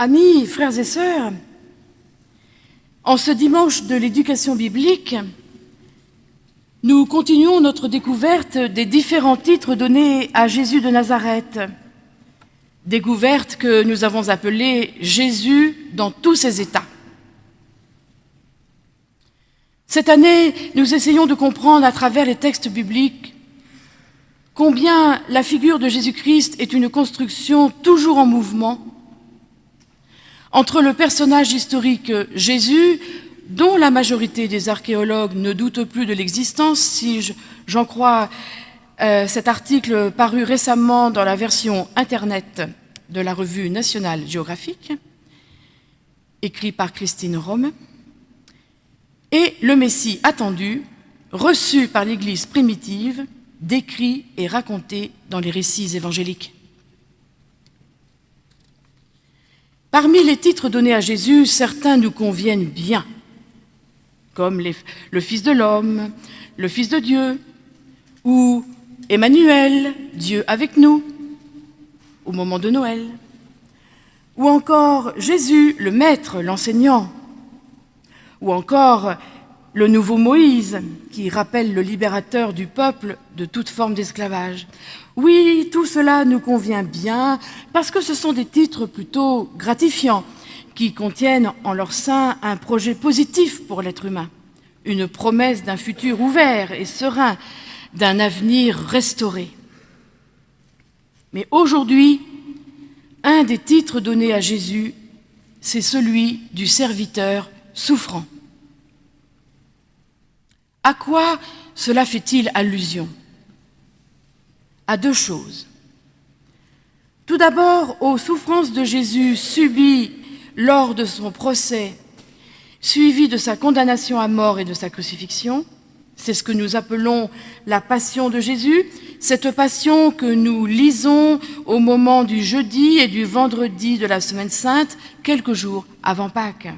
Amis, frères et sœurs, en ce dimanche de l'éducation biblique, nous continuons notre découverte des différents titres donnés à Jésus de Nazareth, découverte que nous avons appelée Jésus dans tous ses états. Cette année, nous essayons de comprendre à travers les textes bibliques combien la figure de Jésus-Christ est une construction toujours en mouvement entre le personnage historique Jésus, dont la majorité des archéologues ne doutent plus de l'existence, si j'en crois euh, cet article paru récemment dans la version Internet de la revue nationale géographique, écrit par Christine Rome, et le Messie attendu, reçu par l'Église primitive, décrit et raconté dans les récits évangéliques. Parmi les titres donnés à Jésus, certains nous conviennent bien, comme le Fils de l'homme, le Fils de Dieu, ou Emmanuel, Dieu avec nous, au moment de Noël, ou encore Jésus, le Maître, l'enseignant, ou encore le nouveau Moïse, qui rappelle le libérateur du peuple de toute forme d'esclavage. Oui, tout cela nous convient bien, parce que ce sont des titres plutôt gratifiants, qui contiennent en leur sein un projet positif pour l'être humain, une promesse d'un futur ouvert et serein, d'un avenir restauré. Mais aujourd'hui, un des titres donnés à Jésus, c'est celui du serviteur souffrant. À quoi cela fait-il allusion? À deux choses. Tout d'abord, aux souffrances de Jésus subies lors de son procès, suivies de sa condamnation à mort et de sa crucifixion. C'est ce que nous appelons la passion de Jésus, cette passion que nous lisons au moment du jeudi et du vendredi de la Semaine Sainte, quelques jours avant Pâques.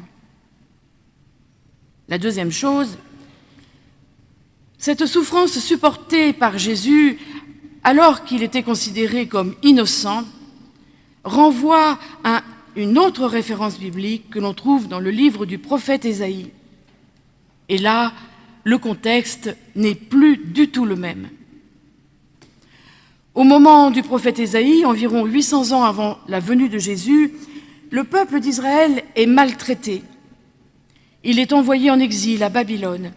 La deuxième chose, cette souffrance supportée par Jésus, alors qu'il était considéré comme innocent, renvoie à une autre référence biblique que l'on trouve dans le livre du prophète Ésaïe. Et là, le contexte n'est plus du tout le même. Au moment du prophète Ésaïe, environ 800 ans avant la venue de Jésus, le peuple d'Israël est maltraité. Il est envoyé en exil à Babylone.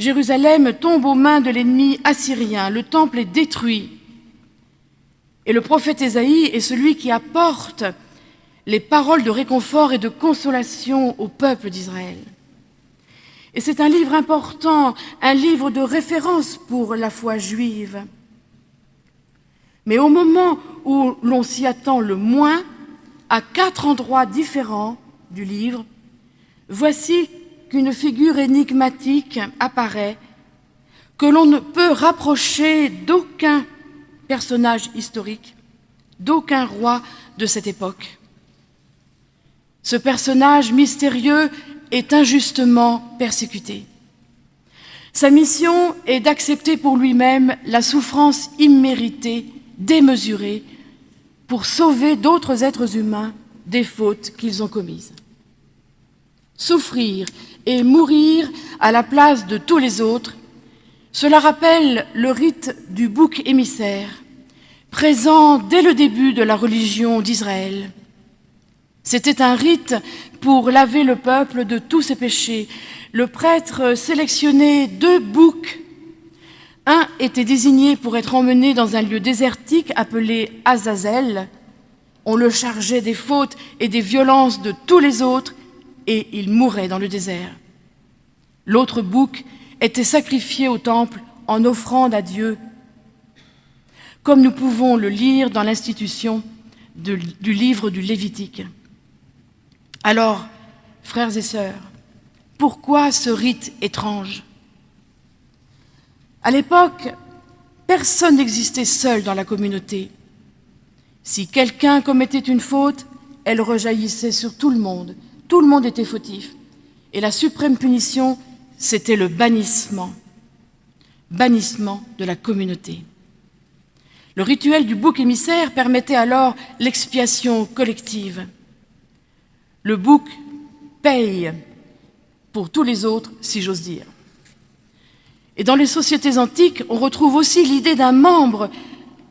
Jérusalem tombe aux mains de l'ennemi assyrien, le temple est détruit. Et le prophète Ésaïe est celui qui apporte les paroles de réconfort et de consolation au peuple d'Israël. Et c'est un livre important, un livre de référence pour la foi juive. Mais au moment où l'on s'y attend le moins, à quatre endroits différents du livre, voici qu'une figure énigmatique apparaît, que l'on ne peut rapprocher d'aucun personnage historique, d'aucun roi de cette époque. Ce personnage mystérieux est injustement persécuté. Sa mission est d'accepter pour lui-même la souffrance imméritée, démesurée, pour sauver d'autres êtres humains des fautes qu'ils ont commises. Souffrir et mourir à la place de tous les autres, cela rappelle le rite du bouc émissaire, présent dès le début de la religion d'Israël. C'était un rite pour laver le peuple de tous ses péchés. Le prêtre sélectionnait deux boucs. Un était désigné pour être emmené dans un lieu désertique appelé Azazel. On le chargeait des fautes et des violences de tous les autres et il mourait dans le désert. L'autre bouc était sacrifié au temple en offrande à Dieu, comme nous pouvons le lire dans l'institution du livre du Lévitique. Alors, frères et sœurs, pourquoi ce rite étrange? À l'époque, personne n'existait seul dans la communauté. Si quelqu'un commettait une faute, elle rejaillissait sur tout le monde, tout le monde était fautif. Et la suprême punition, c'était le bannissement. Bannissement de la communauté. Le rituel du bouc émissaire permettait alors l'expiation collective. Le bouc paye pour tous les autres, si j'ose dire. Et dans les sociétés antiques, on retrouve aussi l'idée d'un membre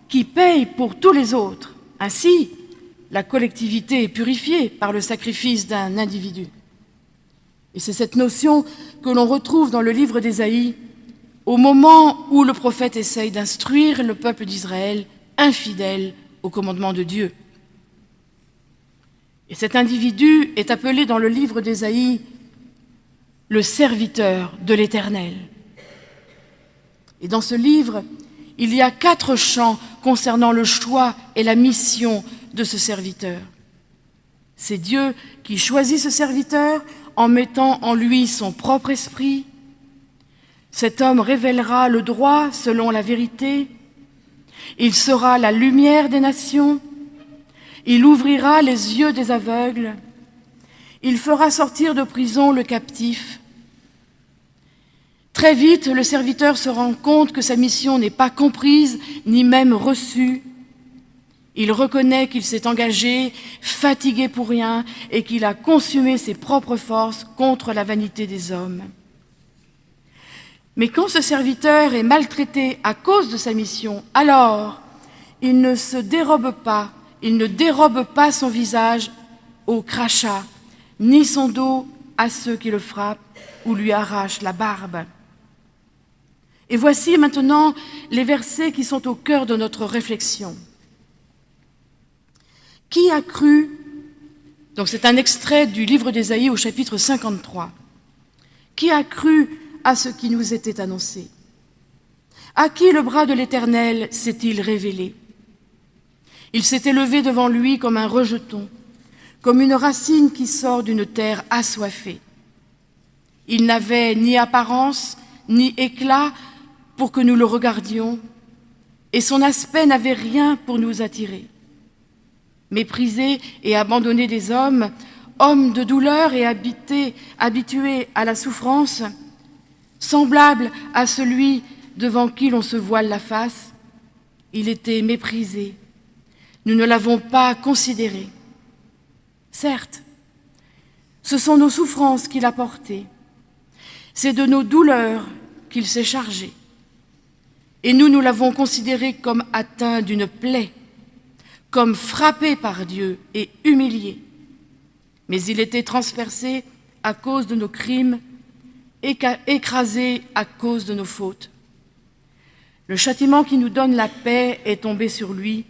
qui paye pour tous les autres. Ainsi, la collectivité est purifiée par le sacrifice d'un individu. Et c'est cette notion que l'on retrouve dans le livre d'Ésaïe, au moment où le prophète essaye d'instruire le peuple d'Israël, infidèle au commandement de Dieu. Et cet individu est appelé dans le livre d'Ésaïe le serviteur de l'Éternel. Et dans ce livre, il y a quatre chants concernant le choix et la mission de ce serviteur. C'est Dieu qui choisit ce serviteur en mettant en lui son propre esprit. Cet homme révélera le droit selon la vérité. Il sera la lumière des nations. Il ouvrira les yeux des aveugles. Il fera sortir de prison le captif. Très vite, le serviteur se rend compte que sa mission n'est pas comprise ni même reçue. Il reconnaît qu'il s'est engagé, fatigué pour rien, et qu'il a consumé ses propres forces contre la vanité des hommes. Mais quand ce serviteur est maltraité à cause de sa mission, alors il ne se dérobe pas, il ne dérobe pas son visage au crachat, ni son dos à ceux qui le frappent ou lui arrachent la barbe. Et voici maintenant les versets qui sont au cœur de notre réflexion. Qui a cru? Donc c'est un extrait du livre d'Ésaïe au chapitre 53. Qui a cru à ce qui nous était annoncé? À qui le bras de l'Éternel s'est-il révélé? Il s'est élevé devant lui comme un rejeton, comme une racine qui sort d'une terre assoiffée. Il n'avait ni apparence, ni éclat, pour que nous le regardions, et son aspect n'avait rien pour nous attirer. Méprisé et abandonné des hommes, homme de douleur et habité, habitué à la souffrance, semblable à celui devant qui l'on se voile la face, il était méprisé. Nous ne l'avons pas considéré. Certes, ce sont nos souffrances qu'il a portées. C'est de nos douleurs qu'il s'est chargé. Et nous, nous l'avons considéré comme atteint d'une plaie, comme frappé par Dieu et humilié. Mais il était transpercé à cause de nos crimes, écrasé à cause de nos fautes. Le châtiment qui nous donne la paix est tombé sur lui,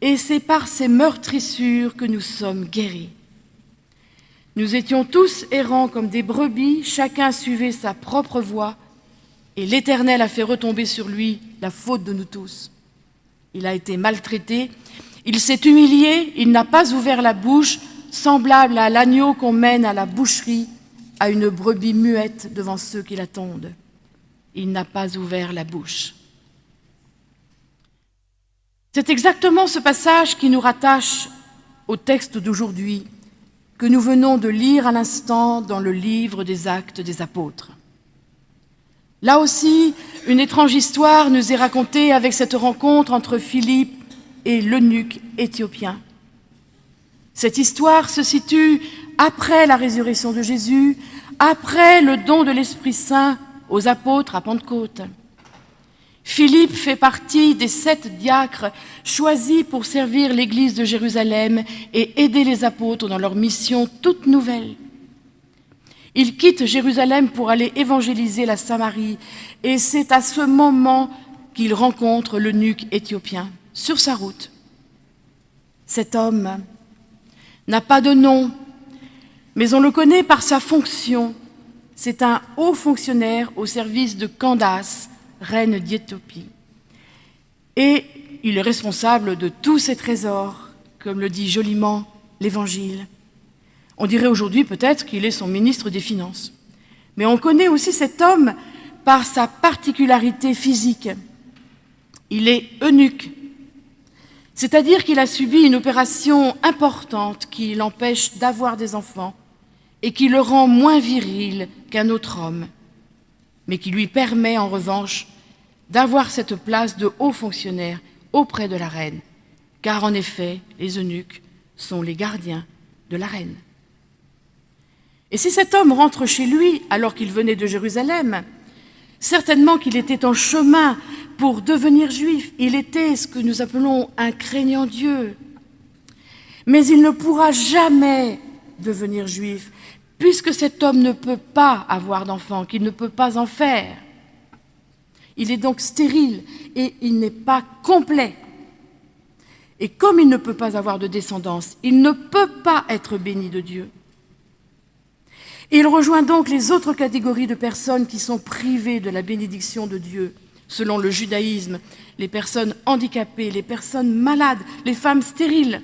et c'est par ses meurtrissures que nous sommes guéris. Nous étions tous errants comme des brebis, chacun suivait sa propre voie, et l'Éternel a fait retomber sur lui la faute de nous tous. Il a été maltraité, il s'est humilié, il n'a pas ouvert la bouche, semblable à l'agneau qu'on mène à la boucherie, à une brebis muette devant ceux qui l'attendent. Il n'a pas ouvert la bouche. C'est exactement ce passage qui nous rattache au texte d'aujourd'hui que nous venons de lire à l'instant dans le livre des actes des apôtres. Là aussi, une étrange histoire nous est racontée avec cette rencontre entre Philippe et l'eunuque éthiopien. Cette histoire se situe après la résurrection de Jésus, après le don de l'Esprit Saint aux apôtres à Pentecôte. Philippe fait partie des sept diacres choisis pour servir l'Église de Jérusalem et aider les apôtres dans leur mission toute nouvelle. Il quitte Jérusalem pour aller évangéliser la Samarie et c'est à ce moment qu'il rencontre l'eunuque éthiopien sur sa route. Cet homme n'a pas de nom, mais on le connaît par sa fonction. C'est un haut fonctionnaire au service de Candace, reine d'Éthiopie. Et il est responsable de tous ses trésors, comme le dit joliment l'Évangile. On dirait aujourd'hui peut-être qu'il est son ministre des Finances. Mais on connaît aussi cet homme par sa particularité physique. Il est eunuque, c'est-à-dire qu'il a subi une opération importante qui l'empêche d'avoir des enfants et qui le rend moins viril qu'un autre homme, mais qui lui permet en revanche d'avoir cette place de haut fonctionnaire auprès de la reine, car en effet, les eunuques sont les gardiens de la reine. Et si cet homme rentre chez lui alors qu'il venait de Jérusalem, certainement qu'il était en chemin pour devenir juif. Il était ce que nous appelons un craignant Dieu. Mais il ne pourra jamais devenir juif, puisque cet homme ne peut pas avoir d'enfant, qu'il ne peut pas en faire. Il est donc stérile et il n'est pas complet. Et comme il ne peut pas avoir de descendance, il ne peut pas être béni de Dieu. Il rejoint donc les autres catégories de personnes qui sont privées de la bénédiction de Dieu, selon le judaïsme, les personnes handicapées, les personnes malades, les femmes stériles.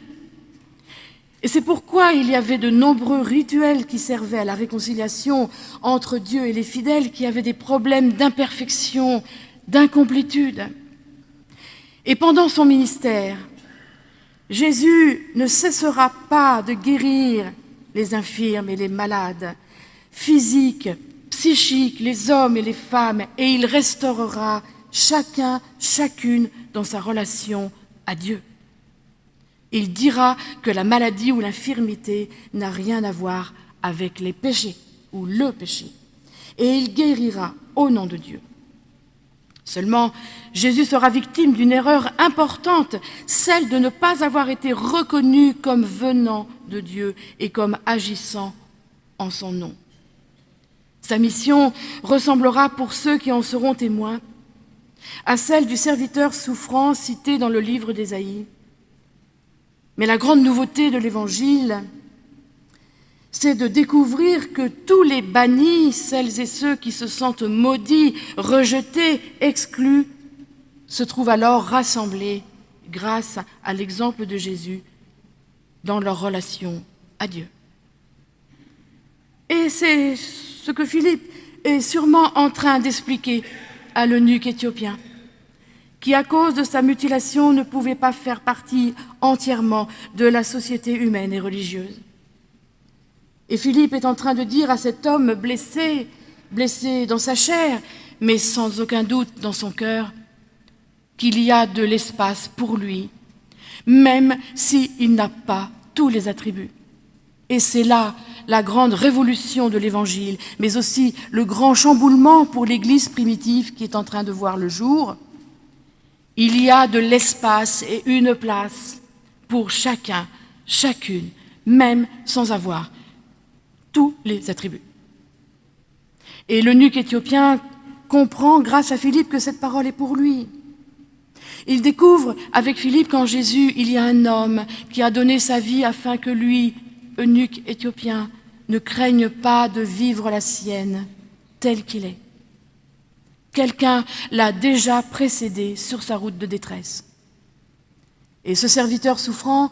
Et c'est pourquoi il y avait de nombreux rituels qui servaient à la réconciliation entre Dieu et les fidèles qui avaient des problèmes d'imperfection, d'incomplétude. Et pendant son ministère, Jésus ne cessera pas de guérir les infirmes et les malades, physiques, psychiques, les hommes et les femmes, et il restaurera chacun, chacune dans sa relation à Dieu. Il dira que la maladie ou l'infirmité n'a rien à voir avec les péchés ou le péché, et il guérira au nom de Dieu. Seulement, Jésus sera victime d'une erreur importante, celle de ne pas avoir été reconnu comme venant de Dieu et comme agissant en son nom. Sa mission ressemblera pour ceux qui en seront témoins à celle du serviteur souffrant cité dans le livre d'Ésaïe. Mais la grande nouveauté de l'Évangile, c'est de découvrir que tous les bannis, celles et ceux qui se sentent maudits, rejetés, exclus, se trouvent alors rassemblés grâce à l'exemple de Jésus dans leur relation à Dieu. Et c'est ce que Philippe est sûrement en train d'expliquer à l'eunuque éthiopien, qui à cause de sa mutilation ne pouvait pas faire partie entièrement de la société humaine et religieuse. Et Philippe est en train de dire à cet homme blessé, blessé dans sa chair, mais sans aucun doute dans son cœur, qu'il y a de l'espace pour lui, même s'il n'a pas tous les attributs. Et c'est là la grande révolution de l'Évangile, mais aussi le grand chamboulement pour l'Église primitive qui est en train de voir le jour. Il y a de l'espace et une place pour chacun, chacune, même sans avoir tous les attributs. Et l'eunuque éthiopien comprend grâce à Philippe que cette parole est pour lui. Il découvre avec Philippe qu'en Jésus, il y a un homme qui a donné sa vie afin que lui, eunuque éthiopien, ne craigne pas de vivre la sienne tel qu'il est. Quelqu'un l'a déjà précédé sur sa route de détresse. Et ce serviteur souffrant,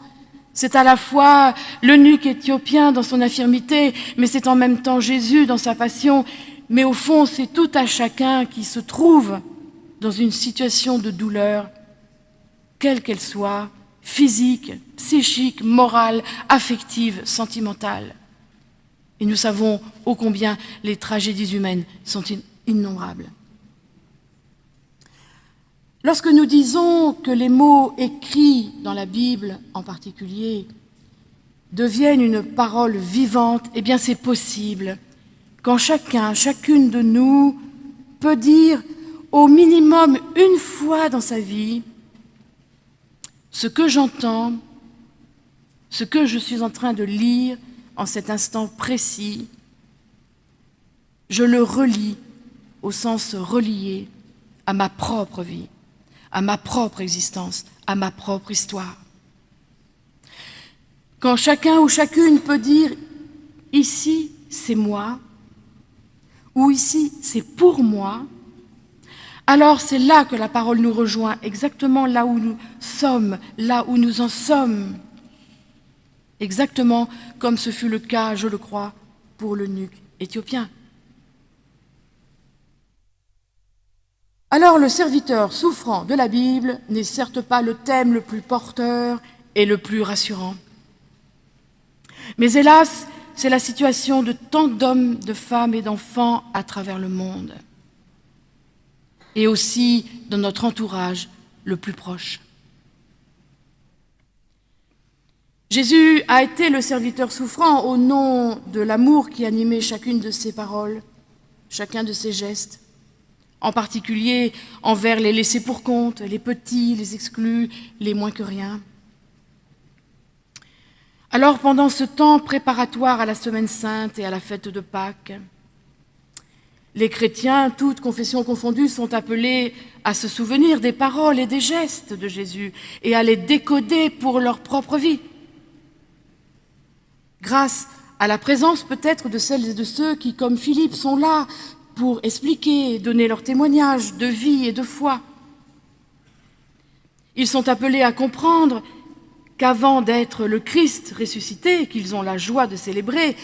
c'est à la fois l'eunuque éthiopien dans son infirmité, mais c'est en même temps Jésus dans sa passion, mais au fond c'est tout à chacun qui se trouve dans une situation de douleur, quelle qu'elle soit, physique, psychique, morale, affective, sentimentale. Et nous savons ô combien les tragédies humaines sont innombrables. Lorsque nous disons que les mots écrits dans la Bible en particulier deviennent une parole vivante, eh bien c'est possible quand chacun, chacune de nous peut dire au minimum une fois dans sa vie ce que j'entends, ce que je suis en train de lire en cet instant précis, je le relis au sens relié à ma propre vie à ma propre existence, à ma propre histoire. Quand chacun ou chacune peut dire « ici, c'est moi » ou « ici, c'est pour moi », alors c'est là que la parole nous rejoint, exactement là où nous sommes, là où nous en sommes. Exactement comme ce fut le cas, je le crois, pour le nuque éthiopien. Alors le serviteur souffrant de la Bible n'est certes pas le thème le plus porteur et le plus rassurant. Mais hélas, c'est la situation de tant d'hommes, de femmes et d'enfants à travers le monde. Et aussi dans notre entourage le plus proche. Jésus a été le serviteur souffrant au nom de l'amour qui animait chacune de ses paroles, chacun de ses gestes, en particulier envers les laissés pour compte, les petits, les exclus, les moins que rien. Alors pendant ce temps préparatoire à la Semaine sainte et à la fête de Pâques, les chrétiens, toutes confessions confondues, sont appelés à se souvenir des paroles et des gestes de Jésus et à les décoder pour leur propre vie grâce à la présence peut-être de celles et de ceux qui, comme Philippe, sont là pour expliquer et donner leur témoignage de vie et de foi. Ils sont appelés à comprendre qu'avant d'être le Christ ressuscité, qu'ils ont la joie de célébrer,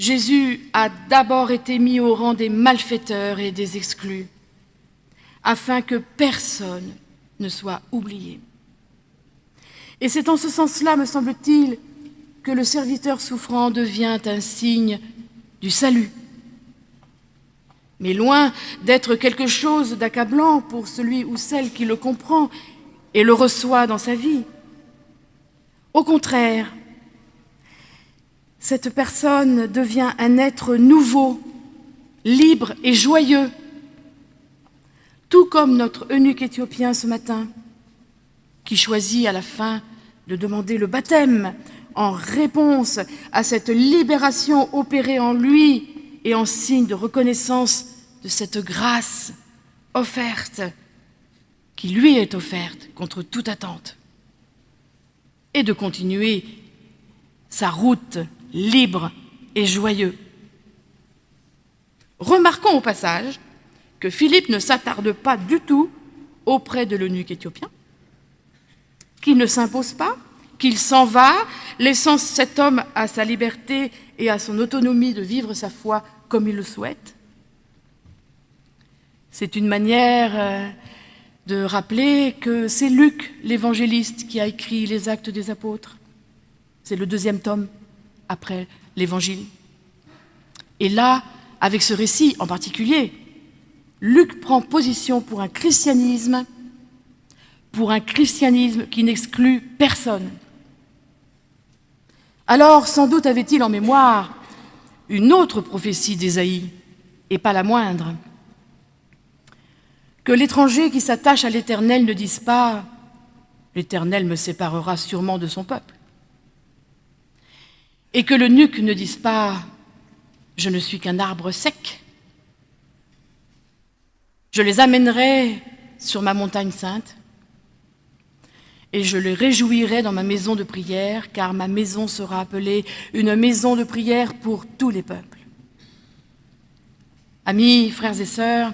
Jésus a d'abord été mis au rang des malfaiteurs et des exclus, afin que personne ne soit oublié. Et c'est en ce sens-là, me semble-t-il, que le serviteur souffrant devient un signe du salut. Mais loin d'être quelque chose d'accablant pour celui ou celle qui le comprend et le reçoit dans sa vie. Au contraire, cette personne devient un être nouveau, libre et joyeux, tout comme notre eunuque éthiopien ce matin, qui choisit à la fin de demander le baptême en réponse à cette libération opérée en lui et en signe de reconnaissance de cette grâce offerte qui lui est offerte contre toute attente et de continuer sa route libre et joyeux. Remarquons au passage que Philippe ne s'attarde pas du tout auprès de l'eunuque éthiopien, qu'il ne s'impose pas, qu'il s'en va, laissant cet homme à sa liberté et à son autonomie de vivre sa foi comme il le souhaite. C'est une manière euh, de rappeler que c'est Luc, l'évangéliste, qui a écrit les actes des apôtres. C'est le deuxième tome après l'évangile. Et là, avec ce récit en particulier, Luc prend position pour un christianisme, pour un christianisme qui n'exclut personne, alors, sans doute avait-il en mémoire une autre prophétie d'Ésaïe, et pas la moindre. Que l'étranger qui s'attache à l'Éternel ne dise pas « l'Éternel me séparera sûrement de son peuple ». Et que le nuque ne dise pas « je ne suis qu'un arbre sec ». Je les amènerai sur ma montagne sainte, et je le réjouirai dans ma maison de prière, car ma maison sera appelée une maison de prière pour tous les peuples. Amis, frères et sœurs,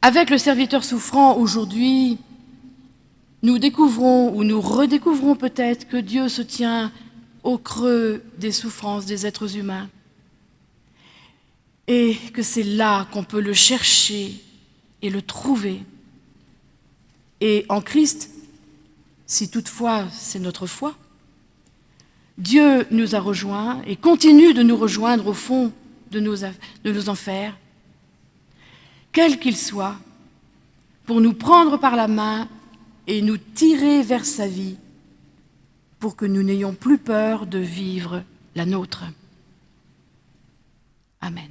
avec le serviteur souffrant aujourd'hui, nous découvrons ou nous redécouvrons peut-être que Dieu se tient au creux des souffrances des êtres humains et que c'est là qu'on peut le chercher et le trouver. Et en Christ, si toutefois c'est notre foi. Dieu nous a rejoints et continue de nous rejoindre au fond de nos, enfers, quels qu'ils soient, pour nous prendre par la main et nous tirer vers sa vie, pour que nous n'ayons plus peur de vivre la nôtre. Amen.